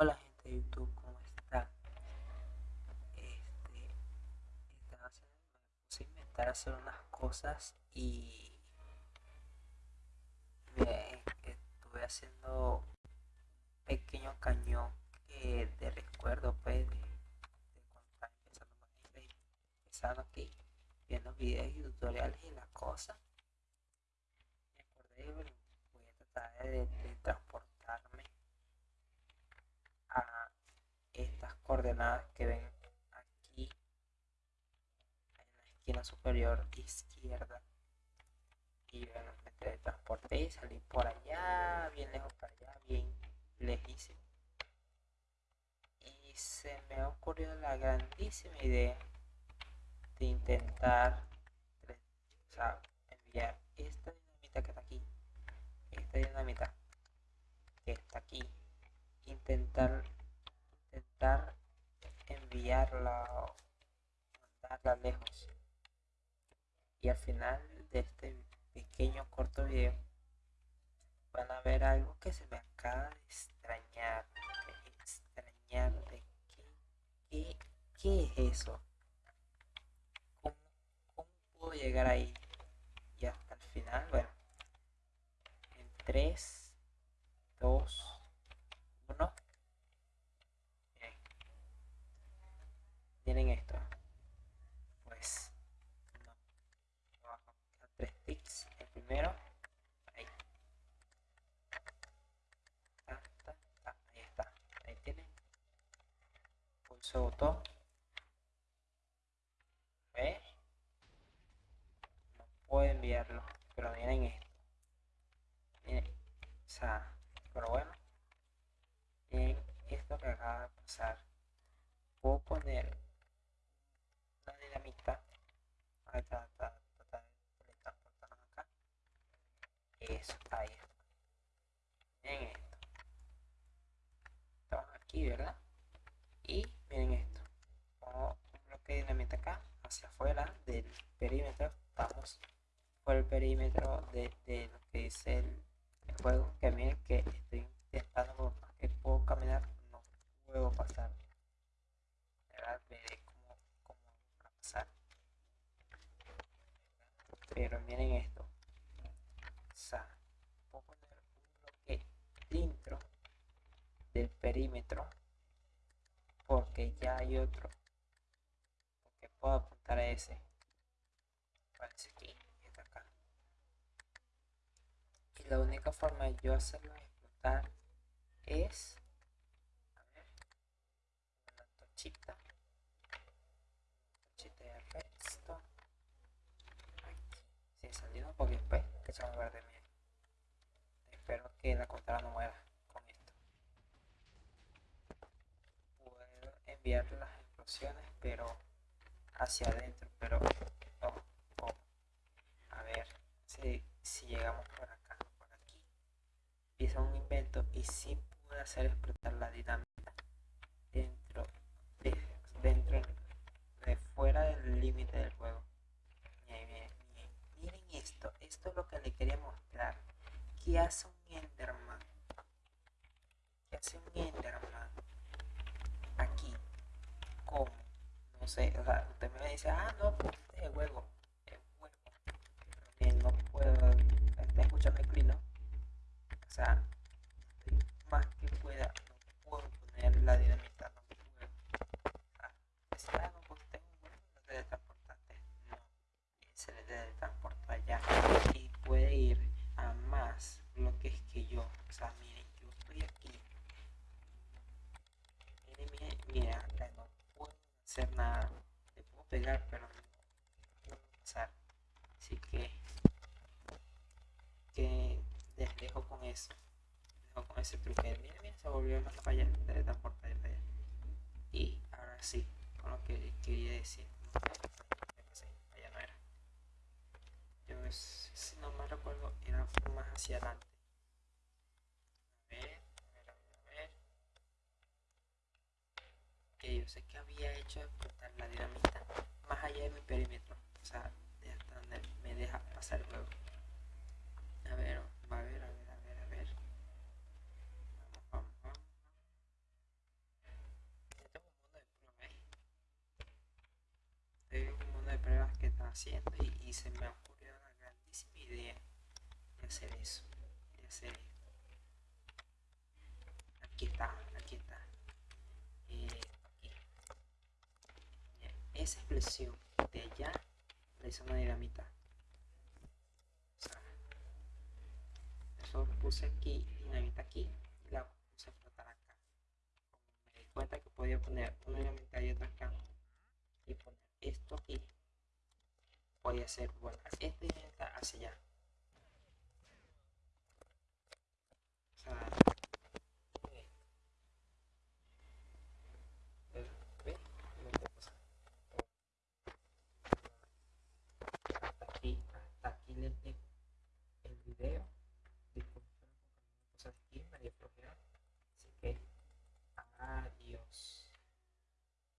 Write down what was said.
Hola gente de YouTube, ¿cómo están? Este, estaba haciendo, me puse a inventar hacer unas cosas y me estuve haciendo un pequeño cañón que de recuerdo pues de, cuando estaba empezando empezando aquí viendo videos y tutoriales y las cosas me acordé bueno, voy a tratar de, transportarme a estas coordenadas que ven aquí en la esquina superior izquierda. Y bueno, me teletransporté y salí por allá bien lejos para allá bien lejísimo. Y se me ha ocurrido la grandísima idea de intentar enviar esta dinamita que está aquí esta dinamita que está aquí intentar intentar enviarla o mandarla lejos. Y al final de este pequeño corto video van a ver algo que se me acaba de extrañar de extrañar de qué, qué, qué es eso. ¿Cómo, cómo puedo llegar ahí y hasta el final bueno en 3 2 1 Bien. tienen esto pues no abajo quedan tres tics el primero ahí ta, ta, ta, ahí está ahí tienen pulso botón ¿Ve? no puedo enviarlo pero miren esto. Miren o sea pero bueno. En esto que acaba de pasar. Puedo poner una dinamita. A tratar de teletransportarnos acá. Eso ahí está. Miren esto. Aquí verdad y miren esto pongo un bloque de dinamita acá afuera del perímetro estamos por el perímetro de, lo que dice el, juego que miren que estoy intentando que puedo caminar no puedo pasar. ¿verdad? veré cómo, cómo pasar. Pero miren esto. O un bloque dentro del perímetro porque ya hay otro. Porque puedo ese. Parece aquí y está acá. Y la única forma de yo hacerlo explotar es a ver una tochita. Tochita de redstone. Aquí. Sin salido porque después que se va a ver de miel espero que la computadora no muera con esto. Puedo enviar las explosiones pero hacia adentro pero a ver si, si llegamos por acá por aquí hice un invento y si pude hacer explotar la dinámica dentro de, dentro de fuera del límite del juego miren, miren esto esto es lo que le quería mostrar ¿qué hace un enderman? ¿qué hace un enderman? aquí ¿cómo? no sé, o sea, usted me dice ah no, pues este es el juego el juego pero miren, no puedo está escuchando el clic, ¿no? o sea más que pueda no puedo poner la dinamita no puedo ah, decir, ah no pues tengo un juego no te teletransportaste no se le teletransporta allá y puede ir a más bloques que yo o sea miren yo estoy aquí miren miren mira no puedo hacer nada le puedo pegar pero no pasar así que que les dejo con eso. Dejo con ese truque miren miren se volvió más para allá teletransportar para allá. Y ahora sí con lo que quería decir. Allá no era. Yo si no me recuerdo era más hacia adelante sé que había hecho explotar la dinamita más allá de mi perímetro. O sea, de hasta donde me deja pasar el juego. A ver, va a ver, a ver, a ver, a ver. Vamos, vamos, vamos. Esto es un mundo eh. de pruebas. que está haciendo y, y se me ocurrió una grandísima idea de hacer eso. De hacer esto. Aquí está, aquí está. Eh, Expresión de allá la hizo una dinamita. O sea, eso puse aquí, dinamita aquí, y la puse a flotar acá. Me di cuenta que podía poner una dinamita y otra acá, y poner esto aquí, podía ser, bueno, esta dinamita hacia allá. O sea, ¿ves? Lo que pasa. hasta el video.